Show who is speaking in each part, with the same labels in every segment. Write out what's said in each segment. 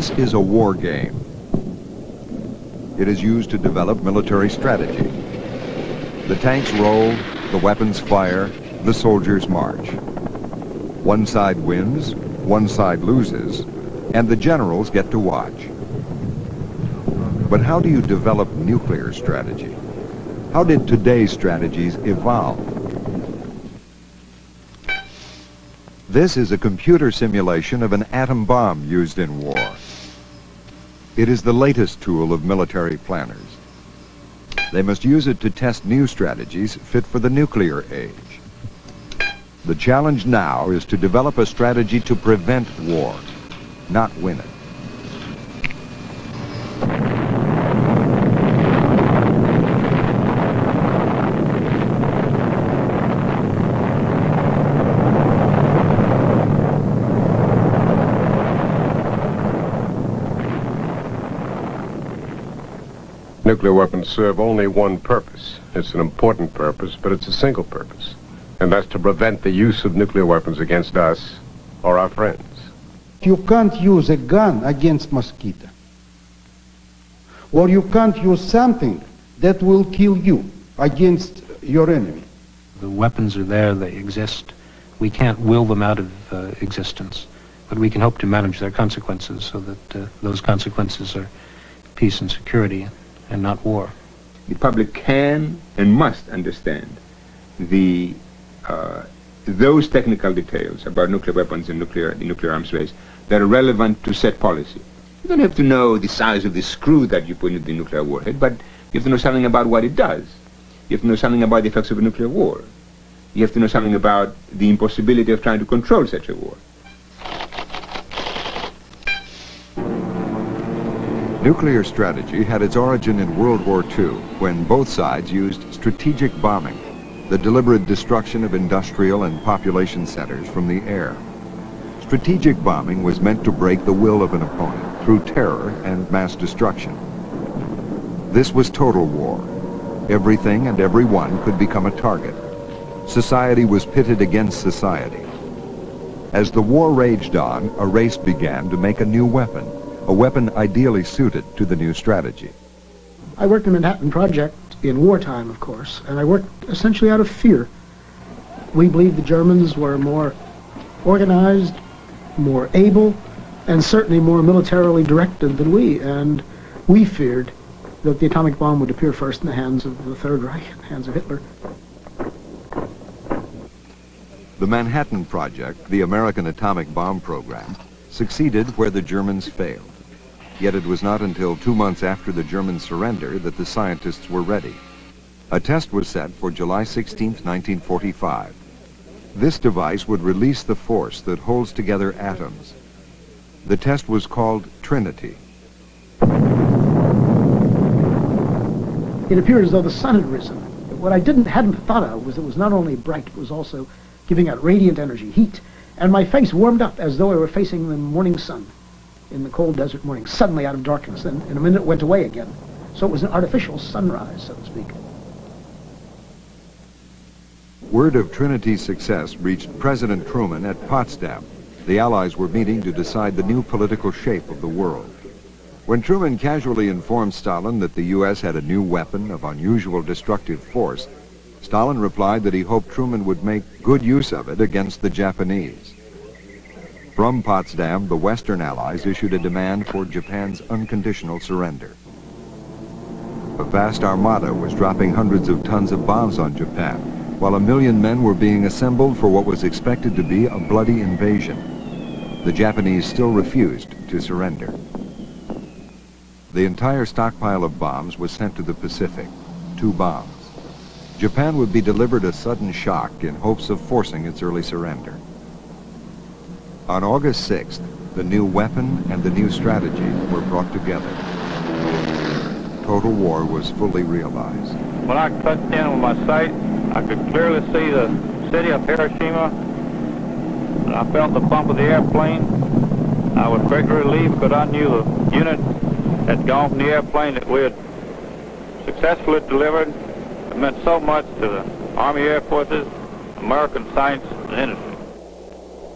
Speaker 1: This is a war game. It is used to develop military strategy. The tanks roll, the weapons fire, the soldiers march. One side wins, one side loses, and the generals get to watch. But how do you develop nuclear strategy? How did today's strategies evolve? This is a computer simulation of an atom bomb used in war. It is the latest tool of military planners. They must use it to test new strategies fit for the nuclear age. The challenge now is to develop a strategy to prevent war, not win it.
Speaker 2: Nuclear weapons serve only one purpose. It's an important purpose, but it's a single purpose. And that's to prevent the use of nuclear weapons against us or our friends.
Speaker 3: You can't use a gun against mosquito. Or you can't use something that will kill you against your enemy.
Speaker 4: The weapons are there, they exist. We can't will them out of uh, existence, but we can hope to manage their consequences so that uh, those consequences are peace and security and not war.
Speaker 5: The public can and must understand the uh, those technical details about nuclear weapons and nuclear the nuclear arms race that are relevant to set policy. You don't have to know the size of the screw that you put into the nuclear warhead, but you have to know something about what it does. You have to know something about the effects of a nuclear war. You have to know something about the impossibility of trying to control such a war.
Speaker 1: Nuclear strategy had its origin in World War II when both sides used strategic bombing, the deliberate destruction of industrial and population centers from the air. Strategic bombing was meant to break the will of an opponent through terror and mass destruction. This was total war. Everything and everyone could become a target. Society was pitted against society. As the war raged on, a race began to make a new weapon, a weapon ideally suited to the new strategy.
Speaker 6: I worked in the Manhattan Project in wartime, of course, and I worked essentially out of fear. We believed the Germans were more organized, more able, and certainly more militarily directed than we, and we feared that the atomic bomb would appear first in the hands of the Third Reich, in the hands of Hitler.
Speaker 1: The Manhattan Project, the American atomic bomb program, succeeded where the Germans failed. Yet it was not until two months after the German surrender that the scientists were ready. A test was set for July 16, 1945. This device would release the force that holds together atoms. The test was called Trinity.
Speaker 6: It appeared as though the sun had risen. What I didn't hadn't thought of was it was not only bright, it was also giving out radiant energy, heat, and my face warmed up as though I were facing the morning sun in the cold desert morning, suddenly out of darkness. Then in a minute went away again. So it was an artificial sunrise, so to speak.
Speaker 1: Word of Trinity's success reached President Truman at Potsdam. The Allies were meeting to decide the new political shape of the world. When Truman casually informed Stalin that the U.S. had a new weapon of unusual destructive force, Stalin replied that he hoped Truman would make good use of it against the Japanese. From Potsdam, the Western Allies issued a demand for Japan's unconditional surrender. A vast armada was dropping hundreds of tons of bombs on Japan, while a million men were being assembled for what was expected to be a bloody invasion. The Japanese still refused to surrender. The entire stockpile of bombs was sent to the Pacific, two bombs. Japan would be delivered a sudden shock in hopes of forcing its early surrender. On August 6th, the new weapon and the new strategy were brought together. Total war was fully realized.
Speaker 7: When I touched in with my sight, I could clearly see the city of Hiroshima, and I felt the bump of the airplane. I was greatly relieved because I knew the unit had gone from the airplane that we had successfully delivered. It meant so much to the Army Air Forces, American science and industry.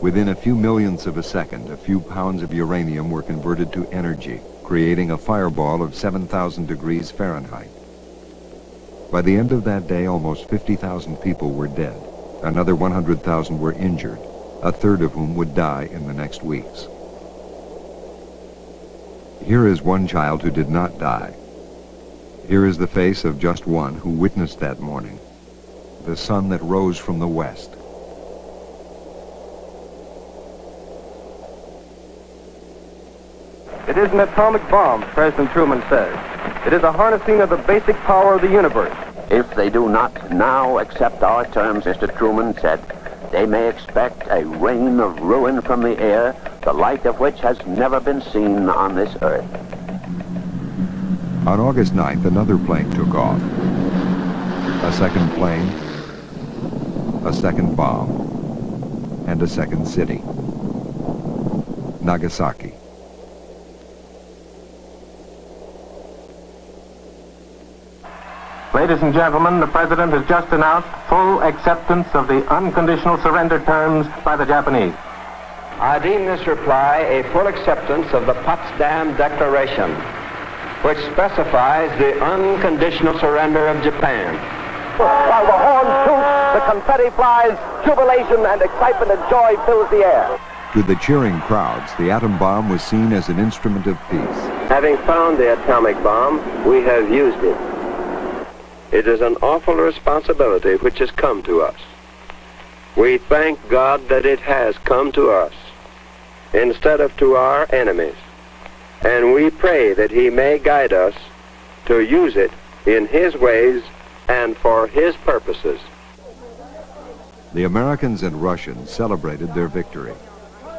Speaker 1: Within a few millionths of a second, a few pounds of uranium were converted to energy, creating a fireball of 7,000 degrees Fahrenheit. By the end of that day, almost 50,000 people were dead. Another 100,000 were injured, a third of whom would die in the next weeks. Here is one child who did not die. Here is the face of just one who witnessed that morning, the sun that rose from the west.
Speaker 8: It is an atomic bomb, President Truman says. It is a harnessing of the basic power of the universe.
Speaker 9: If they do not now accept our terms, Mr. Truman said, they may expect a rain of ruin from the air, the like of which has never been seen on this earth.
Speaker 1: On August 9th, another plane took off. A second plane, a second bomb, and a second city. Nagasaki.
Speaker 8: Ladies and gentlemen, the President has just announced full acceptance of the unconditional surrender terms by the Japanese.
Speaker 10: I deem this reply a full acceptance of the Potsdam Declaration, which specifies the unconditional surrender of Japan.
Speaker 11: While the horn toots, the confetti flies, jubilation and excitement and joy fills the air.
Speaker 1: To the cheering crowds, the atom bomb was seen as an instrument of peace.
Speaker 10: Having found the atomic bomb, we have used it. It is an awful responsibility which has come to us. We thank God that it has come to us instead of to our enemies. And we pray that he may guide us to use it in his ways and for his purposes.
Speaker 1: The Americans and Russians celebrated their victory.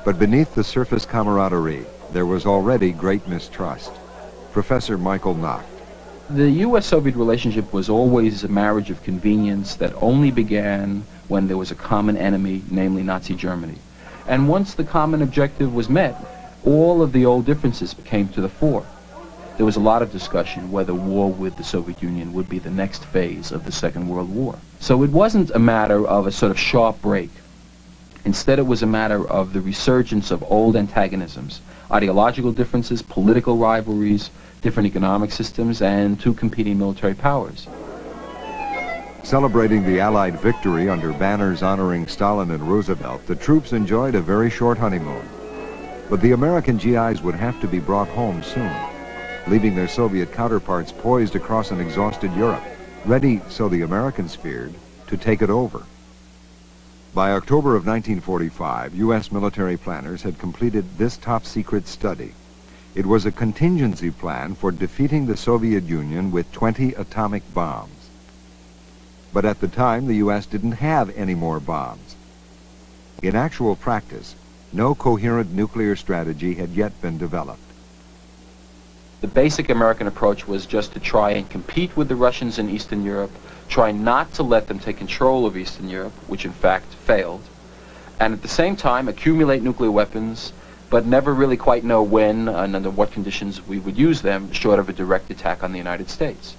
Speaker 1: But beneath the surface camaraderie, there was already great mistrust. Professor Michael Nacht.
Speaker 12: The U.S.-Soviet relationship was always a marriage of convenience that only began when there was a common enemy, namely Nazi Germany. And once the common objective was met, all of the old differences came to the fore. There was a lot of discussion whether war with the Soviet Union would be the next phase of the Second World War. So it wasn't a matter of a sort of sharp break. Instead, it was a matter of the resurgence of old antagonisms, ideological differences, political rivalries, different economic systems, and two competing military powers.
Speaker 1: Celebrating the Allied victory under banners honoring Stalin and Roosevelt, the troops enjoyed a very short honeymoon. But the American GIs would have to be brought home soon, leaving their Soviet counterparts poised across an exhausted Europe, ready, so the Americans feared, to take it over. By October of 1945, U.S. military planners had completed this top-secret study. It was a contingency plan for defeating the Soviet Union with 20 atomic bombs. But at the time, the U.S. didn't have any more bombs. In actual practice, no coherent nuclear strategy had yet been developed.
Speaker 12: The basic American approach was just to try and compete with the Russians in Eastern Europe, try not to let them take control of Eastern Europe, which in fact failed, and at the same time accumulate nuclear weapons, but never really quite know when and under what conditions we would use them, short of a direct attack on the United States.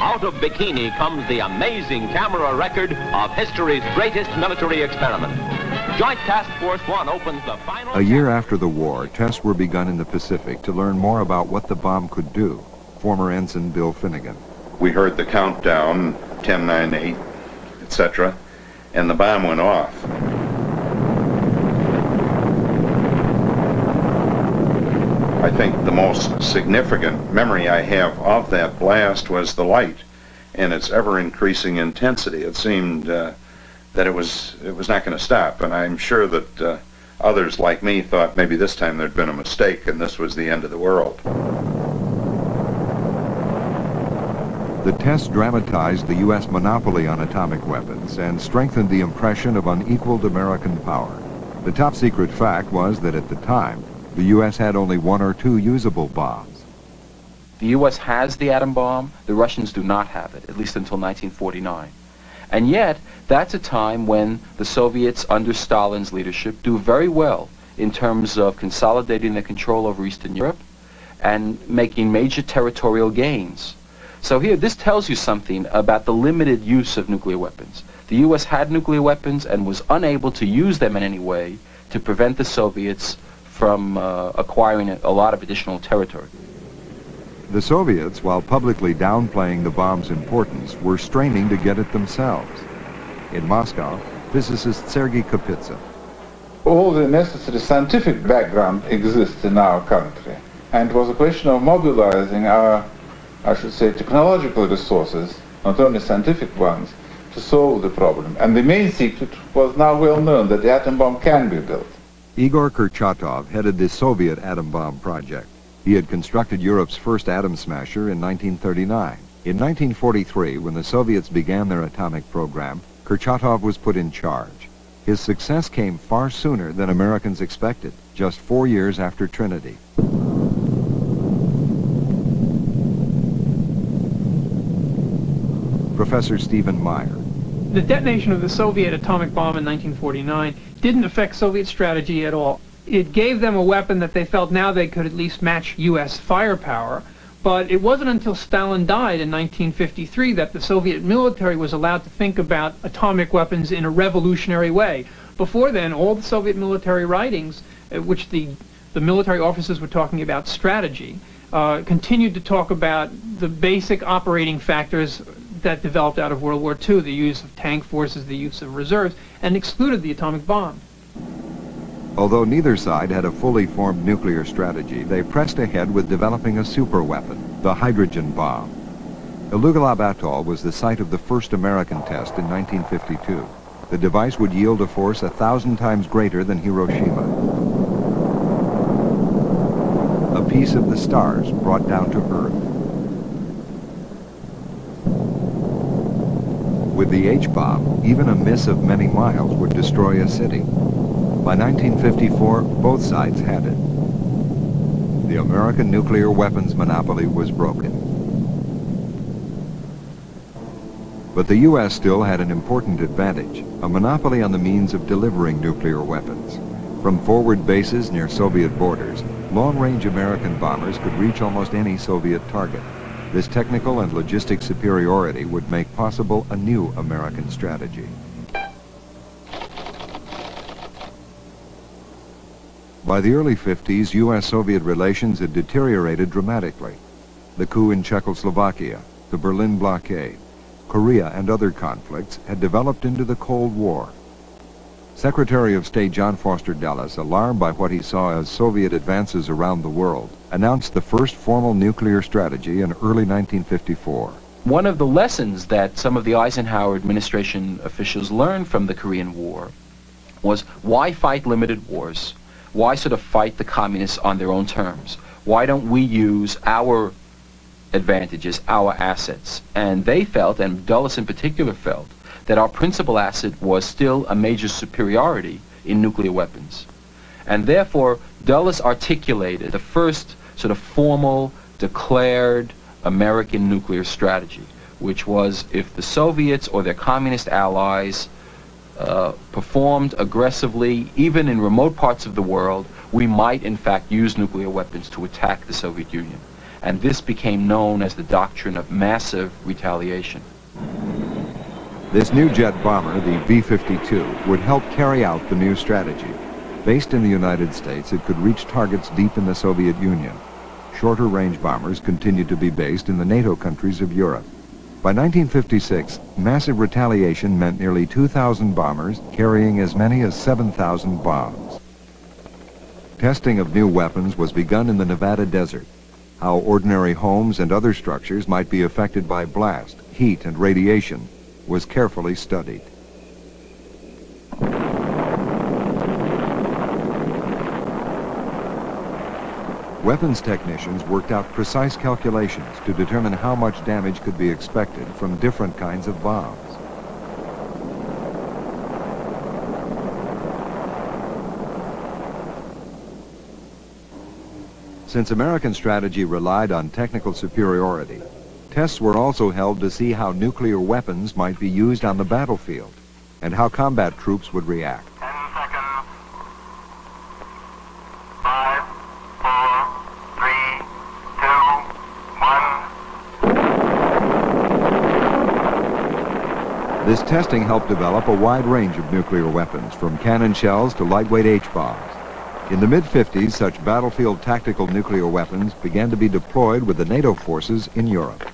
Speaker 13: Out of Bikini comes the amazing camera record of history's greatest military experiment. Joint Task Force One opens the final...
Speaker 1: A year after the war, tests were begun in the Pacific to learn more about what the bomb could do. Former Ensign Bill Finnegan.
Speaker 14: We heard the countdown, 10, 9, 8, etc., and the bomb went off. I think the most significant memory I have of that blast was the light and its ever-increasing intensity. It seemed uh, that it was it was not going to stop, and I'm sure that uh, others like me thought maybe this time there'd been a mistake and this was the end of the world.
Speaker 1: The test dramatized the U.S. monopoly on atomic weapons and strengthened the impression of unequaled American power. The top secret fact was that at the time, the U.S. had only one or two usable bombs.
Speaker 12: The U.S. has the atom bomb, the Russians do not have it, at least until 1949. And yet, that's a time when the Soviets, under Stalin's leadership, do very well in terms of consolidating their control over Eastern Europe and making major territorial gains. So here, this tells you something about the limited use of nuclear weapons. The U.S. had nuclear weapons and was unable to use them in any way to prevent the Soviets from uh, acquiring a, a lot of additional territory.
Speaker 1: The Soviets, while publicly downplaying the bomb's importance, were straining to get it themselves. In Moscow, physicist Sergei Kapitsa.
Speaker 15: All the necessary scientific background exists in our country, and it was a question of mobilizing our, I should say, technological resources, not only scientific ones, to solve the problem. And the main secret was now well known that the atom bomb can be built.
Speaker 1: Igor Kurchatov headed the Soviet atom bomb project. He had constructed Europe's first atom smasher in 1939. In 1943, when the Soviets began their atomic program, Kurchatov was put in charge. His success came far sooner than Americans expected, just four years after Trinity. Professor Stephen Meyer.
Speaker 16: The detonation of the Soviet atomic bomb in 1949 didn't affect Soviet strategy at all. It gave them a weapon that they felt now they could at least match U.S. firepower, but it wasn't until Stalin died in 1953 that the Soviet military was allowed to think about atomic weapons in a revolutionary way. Before then, all the Soviet military writings, uh, which the, the military officers were talking about strategy, uh, continued to talk about the basic operating factors that developed out of World War II, the use of tank forces, the use of reserves, and excluded the atomic bomb.
Speaker 1: Although neither side had a fully formed nuclear strategy, they pressed ahead with developing a superweapon, the hydrogen bomb. Elugelab Atoll was the site of the first American test in 1952. The device would yield a force a thousand times greater than Hiroshima. A piece of the stars brought down to Earth. With the H-bomb, even a miss of many miles would destroy a city. By 1954, both sides had it. The American nuclear weapons monopoly was broken. But the U.S. still had an important advantage, a monopoly on the means of delivering nuclear weapons. From forward bases near Soviet borders, long-range American bombers could reach almost any Soviet target. This technical and logistic superiority would make possible a new American strategy. By the early 50s, U.S.-Soviet relations had deteriorated dramatically. The coup in Czechoslovakia, the Berlin blockade, Korea and other conflicts had developed into the Cold War. Secretary of State John Foster Dulles, alarmed by what he saw as Soviet advances around the world, announced the first formal nuclear strategy in early 1954.
Speaker 12: One of the lessons that some of the Eisenhower administration officials learned from the Korean War was why fight limited wars why sort of fight the communists on their own terms? Why don't we use our advantages, our assets? And they felt, and Dulles in particular felt, that our principal asset was still a major superiority in nuclear weapons. And therefore, Dulles articulated the first sort of formal, declared American nuclear strategy, which was if the Soviets or their communist allies uh, performed aggressively, even in remote parts of the world, we might in fact use nuclear weapons to attack the Soviet Union. And this became known as the doctrine of massive retaliation.
Speaker 1: This new jet bomber, the B-52, would help carry out the new strategy. Based in the United States, it could reach targets deep in the Soviet Union. Shorter-range bombers continued to be based in the NATO countries of Europe. By 1956, massive retaliation meant nearly 2,000 bombers carrying as many as 7,000 bombs. Testing of new weapons was begun in the Nevada desert. How ordinary homes and other structures might be affected by blast, heat, and radiation was carefully studied. Weapons technicians worked out precise calculations to determine how much damage could be expected from different kinds of bombs. Since American strategy relied on technical superiority, tests were also held to see how nuclear weapons might be used on the battlefield and how combat troops would react. This testing helped develop a wide range of nuclear weapons, from cannon shells to lightweight H-bombs. In the mid-50s, such battlefield tactical nuclear weapons began to be deployed with the NATO forces in Europe.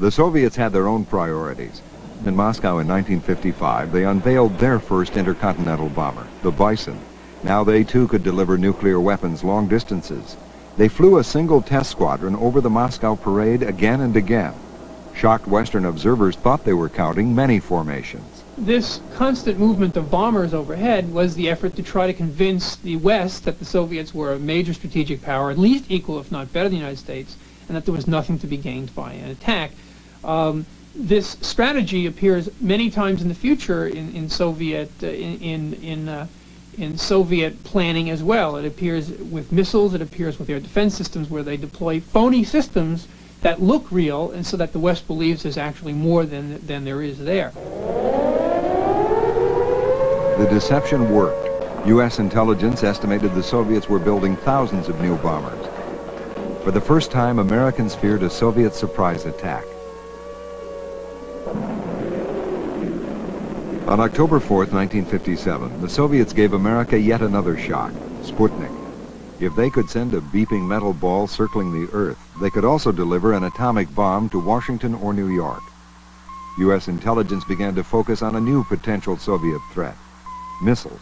Speaker 1: The Soviets had their own priorities. In Moscow in 1955, they unveiled their first intercontinental bomber, the Bison. Now they too could deliver nuclear weapons long distances. They flew a single test squadron over the Moscow parade again and again. Shocked Western observers thought they were counting many formations.
Speaker 16: This constant movement of bombers overhead was the effort to try to convince the West that the Soviets were a major strategic power, at least equal, if not better, than the United States, and that there was nothing to be gained by an attack. Um, this strategy appears many times in the future in, in Soviet uh, in in uh, in, Soviet planning as well. It appears with missiles. It appears with air defense systems where they deploy phony systems that look real, and so that the West believes there's actually more than than there is there.
Speaker 1: The deception worked. U.S. intelligence estimated the Soviets were building thousands of new bombers. For the first time, Americans feared a Soviet surprise attack. On October 4, 1957, the Soviets gave America yet another shock, Sputnik. If they could send a beeping metal ball circling the Earth, they could also deliver an atomic bomb to Washington or New York. U.S. intelligence began to focus on a new potential Soviet threat, missiles.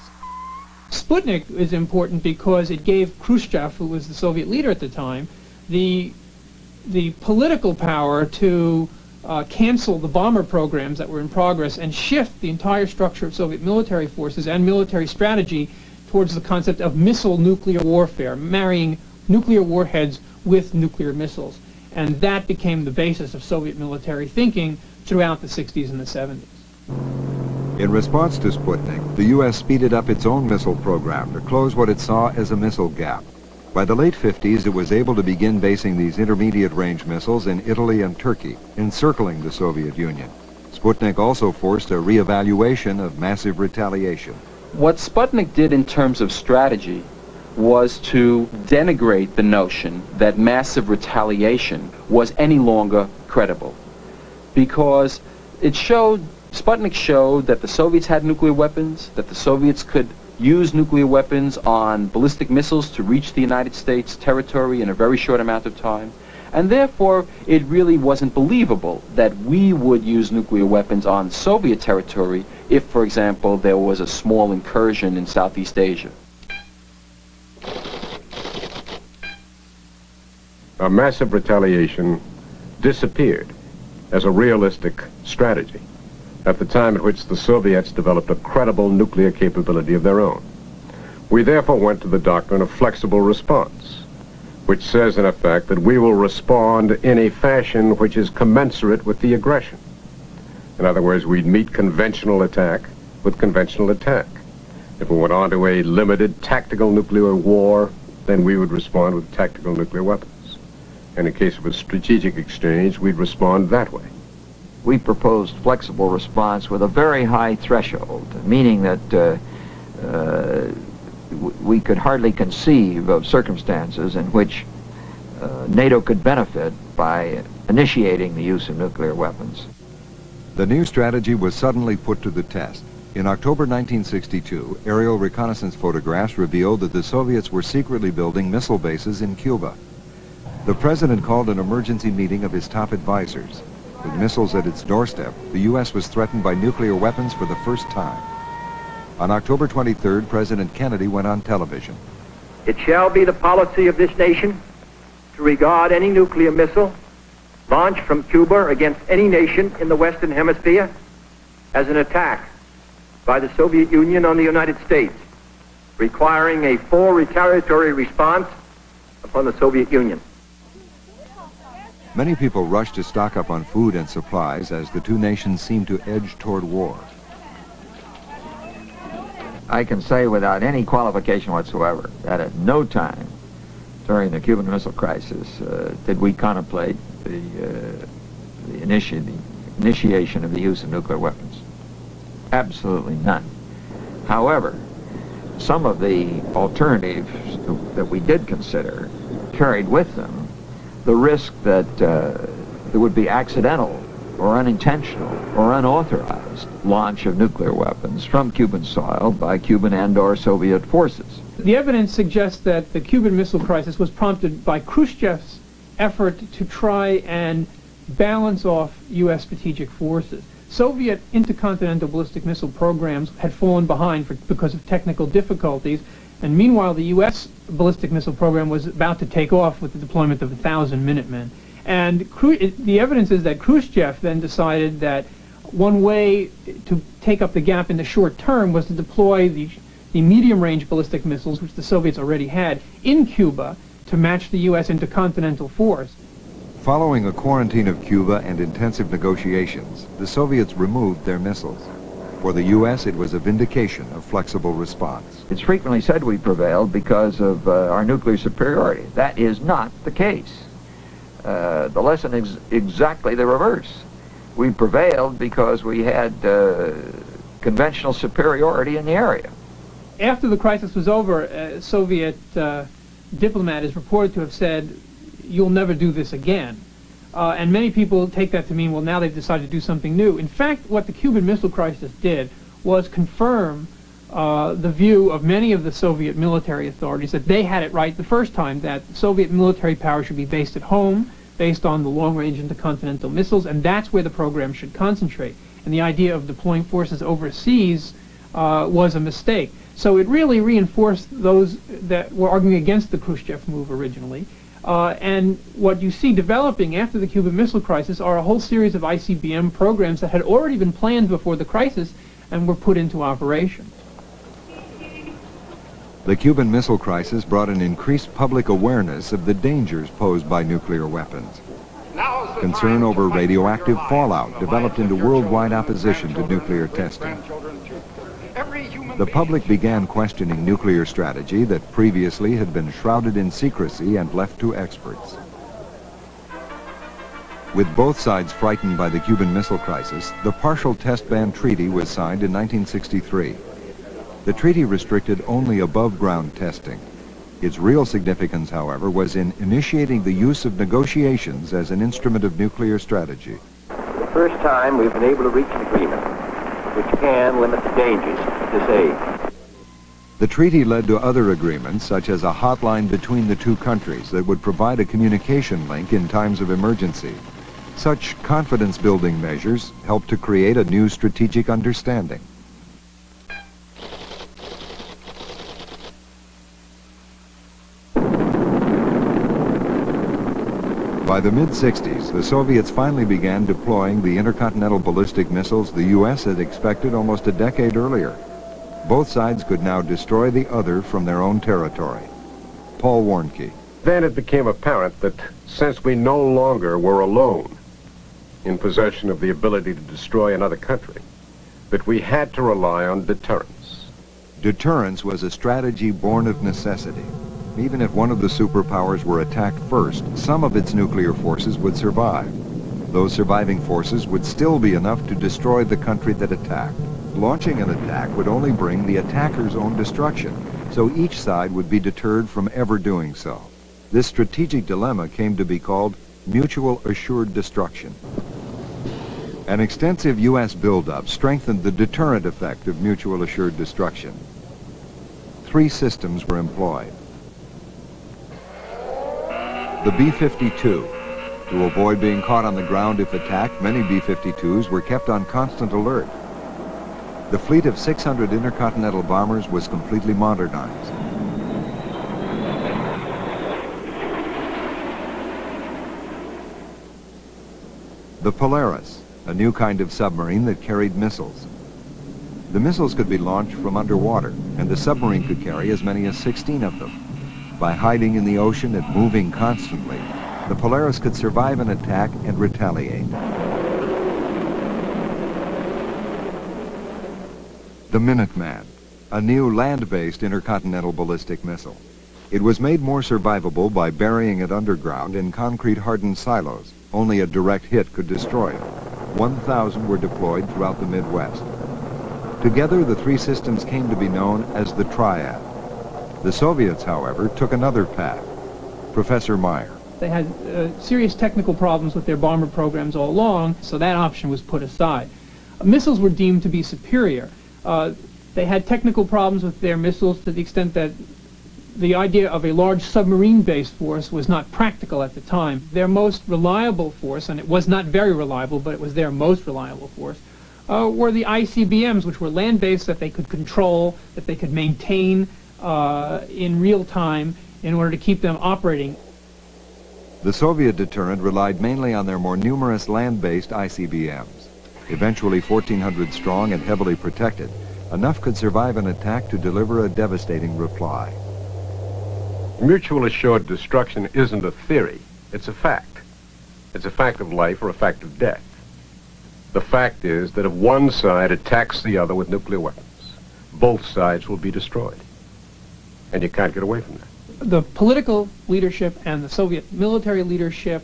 Speaker 16: Sputnik is important because it gave Khrushchev, who was the Soviet leader at the time, the, the political power to uh, cancel the bomber programs that were in progress and shift the entire structure of Soviet military forces and military strategy towards the concept of missile nuclear warfare, marrying nuclear warheads with nuclear missiles. And that became the basis of Soviet military thinking throughout the 60s and the 70s.
Speaker 1: In response to Sputnik, the U.S. speeded up its own missile program to close what it saw as a missile gap. By the late 50s, it was able to begin basing these intermediate-range missiles in Italy and Turkey, encircling the Soviet Union. Sputnik also forced a reevaluation of massive retaliation.
Speaker 12: What Sputnik did in terms of strategy was to denigrate the notion that massive retaliation was any longer credible. Because it showed, Sputnik showed that the Soviets had nuclear weapons, that the Soviets could use nuclear weapons on ballistic missiles to reach the United States territory in a very short amount of time. And therefore, it really wasn't believable that we would use nuclear weapons on Soviet territory if, for example, there was a small incursion in Southeast Asia.
Speaker 2: A massive retaliation disappeared as a realistic strategy at the time at which the Soviets developed a credible nuclear capability of their own. We therefore went to the doctrine of flexible response, which says, in effect, that we will respond in a fashion which is commensurate with the aggression. In other words, we'd meet conventional attack with conventional attack. If we went on to a limited tactical nuclear war, then we would respond with tactical nuclear weapons. And in case of a strategic exchange, we'd respond that way
Speaker 17: we proposed flexible response with a very high threshold, meaning that uh, uh, we could hardly conceive of circumstances in which uh, NATO could benefit by initiating the use of nuclear weapons.
Speaker 1: The new strategy was suddenly put to the test. In October 1962, aerial reconnaissance photographs revealed that the Soviets were secretly building missile bases in Cuba. The president called an emergency meeting of his top advisors. With missiles at its doorstep, the U.S. was threatened by nuclear weapons for the first time. On October 23rd, President Kennedy went on television.
Speaker 11: It shall be the policy of this nation to regard any nuclear missile launched from Cuba against any nation in the Western Hemisphere as an attack by the Soviet Union on the United States, requiring a full retaliatory response upon the Soviet Union.
Speaker 1: Many people rushed to stock up on food and supplies as the two nations seemed to edge toward war.
Speaker 17: I can say without any qualification whatsoever that at no time during the Cuban Missile Crisis uh, did we contemplate the, uh, the, initi the initiation of the use of nuclear weapons. Absolutely none. However, some of the alternatives that we did consider carried with them the risk that uh, there would be accidental or unintentional or unauthorized launch of nuclear weapons from Cuban soil by Cuban and or Soviet forces.
Speaker 16: The evidence suggests that the Cuban Missile Crisis was prompted by Khrushchev's effort to try and balance off U.S. strategic forces. Soviet intercontinental ballistic missile programs had fallen behind for, because of technical difficulties, and meanwhile the U.S. ballistic missile program was about to take off with the deployment of a thousand Minutemen. And the evidence is that Khrushchev then decided that one way to take up the gap in the short term was to deploy the, the medium-range ballistic missiles, which the Soviets already had, in Cuba to match the U.S. intercontinental force.
Speaker 1: Following a quarantine of Cuba and intensive negotiations, the Soviets removed their missiles. For the U.S., it was a vindication of flexible response.
Speaker 17: It's frequently said we prevailed because of uh, our nuclear superiority. That is not the case. Uh, the lesson is exactly the reverse. We prevailed because we had uh, conventional superiority in the area.
Speaker 16: After the crisis was over, a Soviet uh, diplomat is reported to have said, you'll never do this again. Uh, and many people take that to mean, well, now they've decided to do something new. In fact, what the Cuban Missile Crisis did was confirm uh, the view of many of the Soviet military authorities that they had it right the first time, that Soviet military power should be based at home, based on the long-range intercontinental missiles, and that's where the program should concentrate. And the idea of deploying forces overseas uh, was a mistake. So it really reinforced those that were arguing against the Khrushchev move originally. Uh, and what you see developing after the Cuban Missile Crisis are a whole series of ICBM programs that had already been planned before the crisis and were put into operation.
Speaker 1: The Cuban Missile Crisis brought an increased public awareness of the dangers posed by nuclear weapons. Concern over radioactive fallout developed into worldwide opposition to nuclear testing. The public began questioning nuclear strategy that previously had been shrouded in secrecy and left to experts. With both sides frightened by the Cuban Missile Crisis, the Partial Test Ban Treaty was signed in 1963. The treaty restricted only above-ground testing. Its real significance, however, was in initiating the use of negotiations as an instrument of nuclear strategy.
Speaker 11: The first time we've been able to reach an agreement which can limit the dangers of this age.
Speaker 1: The treaty led to other agreements, such as a hotline between the two countries that would provide a communication link in times of emergency. Such confidence-building measures helped to create a new strategic understanding. By the mid-60s, the Soviets finally began deploying the intercontinental ballistic missiles the U.S. had expected almost a decade earlier. Both sides could now destroy the other from their own territory. Paul Warnke.
Speaker 2: Then it became apparent that since we no longer were alone in possession of the ability to destroy another country, that we had to rely on deterrence.
Speaker 1: Deterrence was a strategy born of necessity. Even if one of the superpowers were attacked first, some of its nuclear forces would survive. Those surviving forces would still be enough to destroy the country that attacked. Launching an attack would only bring the attacker's own destruction, so each side would be deterred from ever doing so. This strategic dilemma came to be called mutual assured destruction. An extensive U.S. buildup strengthened the deterrent effect of mutual assured destruction. Three systems were employed. The B-52. To avoid being caught on the ground if attacked, many B-52s were kept on constant alert. The fleet of 600 intercontinental bombers was completely modernized. The Polaris, a new kind of submarine that carried missiles. The missiles could be launched from underwater, and the submarine could carry as many as 16 of them. By hiding in the ocean and moving constantly, the Polaris could survive an attack and retaliate. The Minuteman, a new land-based intercontinental ballistic missile. It was made more survivable by burying it underground in concrete-hardened silos. Only a direct hit could destroy it. 1,000 were deployed throughout the Midwest. Together, the three systems came to be known as the Triad. The Soviets, however, took another path. Professor Meyer.
Speaker 16: They had uh, serious technical problems with their bomber programs all along, so that option was put aside. Uh, missiles were deemed to be superior. Uh, they had technical problems with their missiles to the extent that the idea of a large submarine-based force was not practical at the time. Their most reliable force, and it was not very reliable, but it was their most reliable force, uh, were the ICBMs, which were land-based that they could control, that they could maintain uh, in real time in order to keep them operating.
Speaker 1: The Soviet deterrent relied mainly on their more numerous land-based ICBMs. Eventually 1,400 strong and heavily protected, enough could survive an attack to deliver a devastating reply.
Speaker 2: Mutual assured destruction isn't a theory, it's a fact. It's a fact of life or a fact of death. The fact is that if one side attacks the other with nuclear weapons, both sides will be destroyed. And you can't get away from that.
Speaker 16: The political leadership and the Soviet military leadership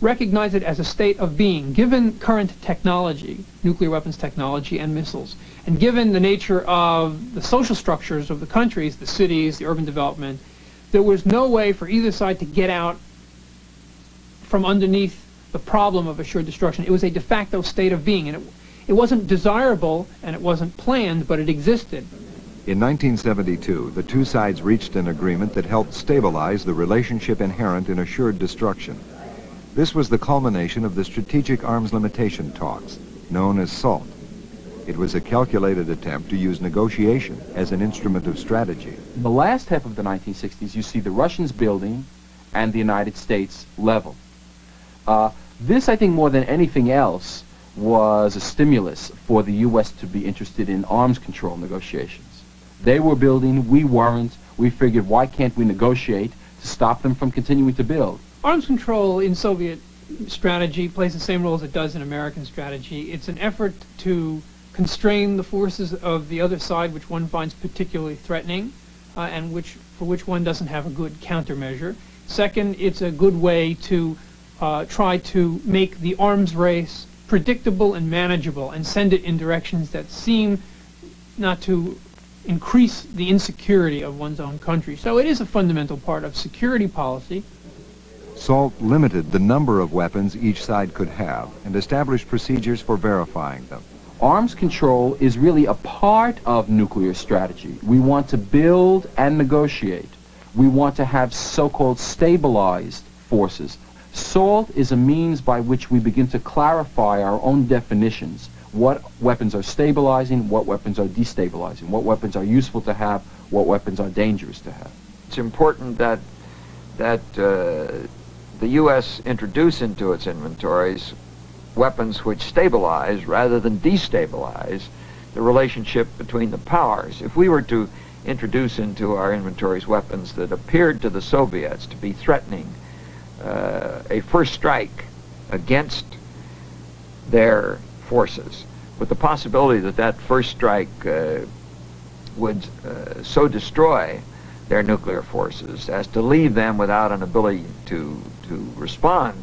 Speaker 16: recognize it as a state of being, given current technology, nuclear weapons technology and missiles, and given the nature of the social structures of the countries, the cities, the urban development, there was no way for either side to get out from underneath the problem of assured destruction. It was a de facto state of being, and it, it wasn't desirable and it wasn't planned, but it existed.
Speaker 1: In 1972, the two sides reached an agreement that helped stabilize the relationship inherent in assured destruction. This was the culmination of the Strategic Arms Limitation talks, known as SALT. It was a calculated attempt to use negotiation as an instrument of strategy.
Speaker 12: In the last half of the 1960s, you see the Russians building and the United States level. Uh, this, I think, more than anything else, was a stimulus for the U.S. to be interested in arms control negotiations. They were building, we weren't. We figured, why can't we negotiate to stop them from continuing to build?
Speaker 16: Arms control in Soviet strategy plays the same role as it does in American strategy. It's an effort to constrain the forces of the other side which one finds particularly threatening uh, and which for which one doesn't have a good countermeasure. Second, it's a good way to uh, try to make the arms race predictable and manageable and send it in directions that seem not to increase the insecurity of one's own country. So it is a fundamental part of security policy.
Speaker 1: SALT limited the number of weapons each side could have and established procedures for verifying them
Speaker 12: arms control is really a part of nuclear strategy. We want to build and negotiate. We want to have so-called stabilized forces. SALT is a means by which we begin to clarify our own definitions. What weapons are stabilizing, what weapons are destabilizing, what weapons are useful to have, what weapons are dangerous to have.
Speaker 17: It's important that, that uh, the U.S. introduce into its inventories weapons which stabilize rather than destabilize the relationship between the powers. If we were to introduce into our inventories weapons that appeared to the Soviets to be threatening uh, a first strike against their forces, with the possibility that that first strike uh, would uh, so destroy their nuclear forces as to leave them without an ability to, to respond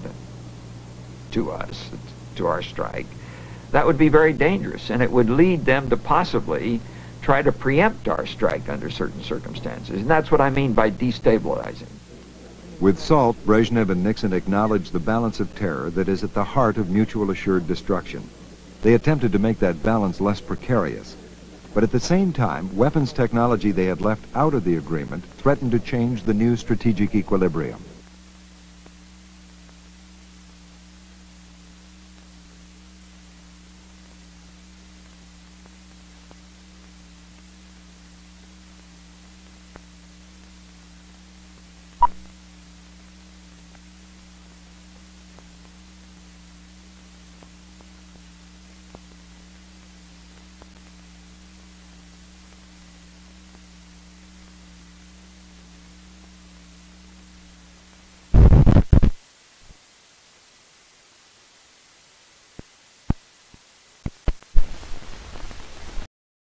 Speaker 17: to us, to our strike, that would be very dangerous, and it would lead them to possibly try to preempt our strike under certain circumstances. And that's what I mean by destabilizing.
Speaker 1: With SALT, Brezhnev and Nixon acknowledged the balance of terror that is at the heart of mutual assured destruction. They attempted to make that balance less precarious. But at the same time, weapons technology they had left out of the agreement threatened to change the new strategic equilibrium.